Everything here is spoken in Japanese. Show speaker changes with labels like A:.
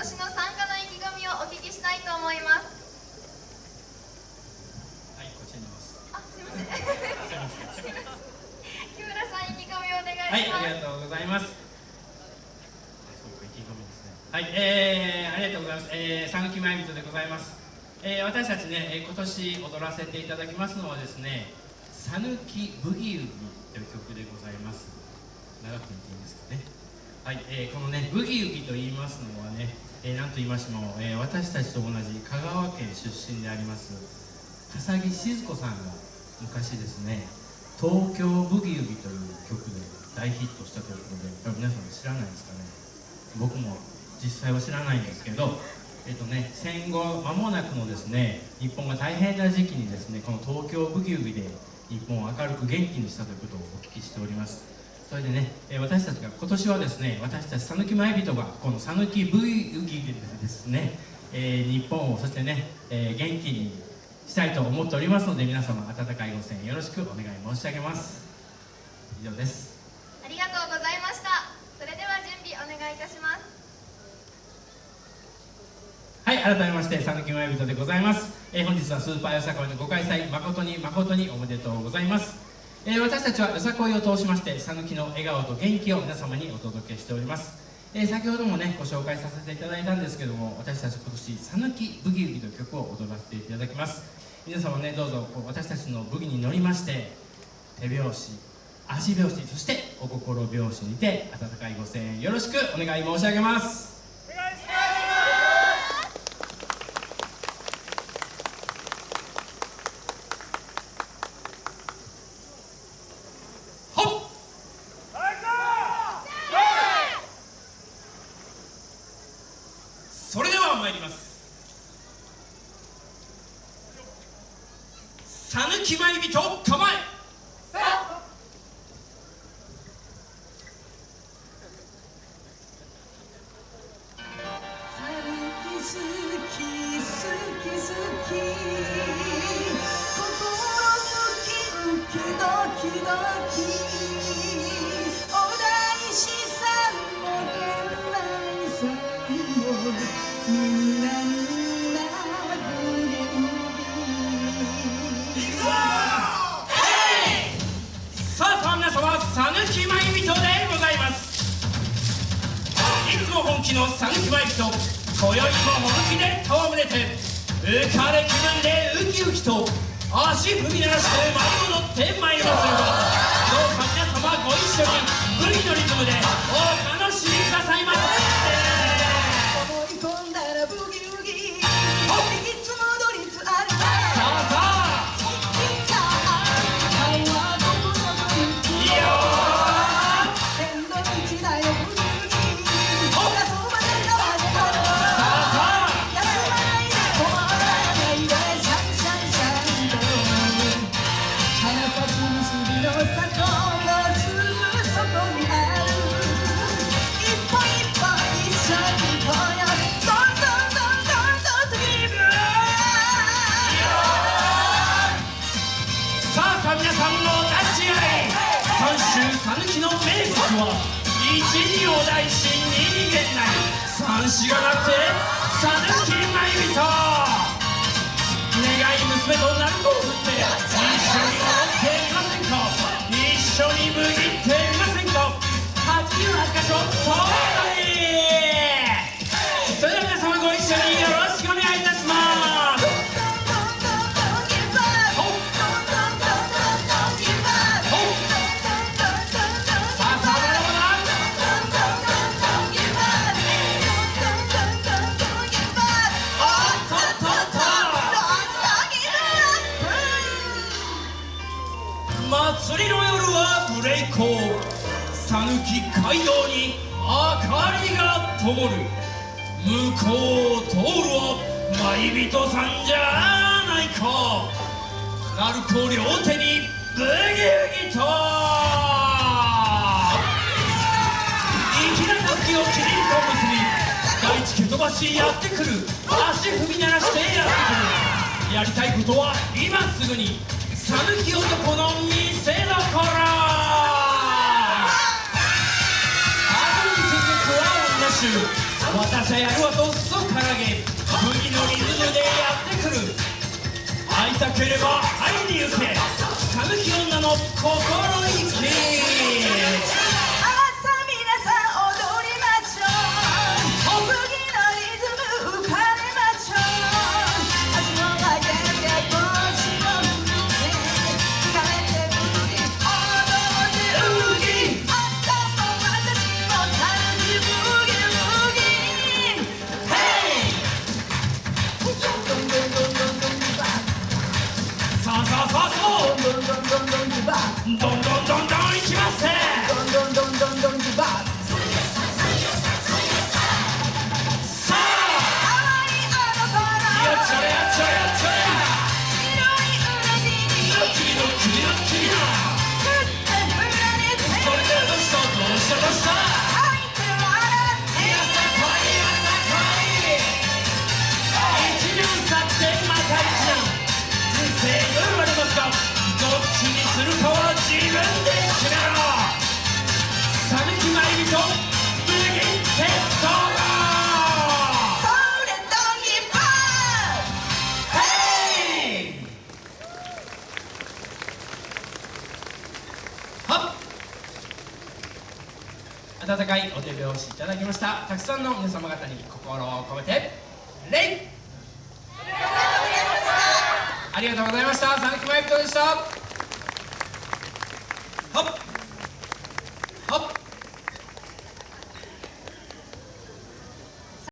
A: 年の参加の意気込みをお聞きしたいと思います。
B: はいこっちにいます。
A: あすいません。木村さん意気込みをお願いします。
B: はいありがとうございます。そうか意気込みですね。はいえー、ありがとうございます。えー、讃岐前人でございます。えー、私たちね、えー、今年踊らせていただきますのはですね「讃岐ブギウギ」という曲でございます。長く言っていいんですかね。はい、えー、このねブギウギと言いますのはね、えー、何と言いましても、えー、私たちと同じ香川県出身であります笠木静子さんが昔ですね「東京ブギウギ」という曲で大ヒットしたということで皆さん知らないですかね。僕も実際は知らないんですけどえっとね、戦後間もなくのですね日本が大変な時期にですねこの東京ブギウギで日本を明るく元気にしたということをお聞きしております。それでね、え私たちが今年はですね私たち讃岐前人がこの讃岐ブギウギでですね、えー、日本をそしてね、えー、元気にしたいと思っておりますので皆様温かいご声援よろしくお願い申し上げます。以上です。
A: ありがとうございました。それでは準備お願いいたします。
B: はい改めまして讃岐前人でございます、えー、本日はスーパーよさこいのご開催誠に誠におめでとうございます、えー、私たちはよさこいを通しまして讃岐の笑顔と元気を皆様にお届けしております。えー、先ほどもねご紹介させていただいたんですけども私たち今年「讃岐ブギウギ」という曲を踊らせていただきます。皆様ねどうぞこう私たちのブギに乗りまして手拍子足拍子そしてお心拍子にて温かいご声援よろしくお願い申し上げますそれでは参ります讃岐舞人構え。本気の讃岐マイクと今宵も本気で戯れて浮かれ気分でウキウキと足踏み鳴らして舞い戻ってまいりますどうか皆様ご一緒にブギのリズムで一両大心に逃げない。三子がなくて讃岐まゆと願讃岐街道に明かりが灯る向こうを通るは舞人さんじゃないか。鳴子両手にブギウギと粋なたすきをキリンと結び大地蹴飛ばしやってくる。足踏み鳴らしてやってくる。やりたいことは今すぐに讃岐男の見せどシ私はやるわとっそ掲げ麦のリズムでやってくる。会いたければ会いに行け。歌舞伎女の心意気。温かいお手拍子いただきました。たくさんの皆様方に心を込めて礼。ありがとうございました。佐々木真由子でした。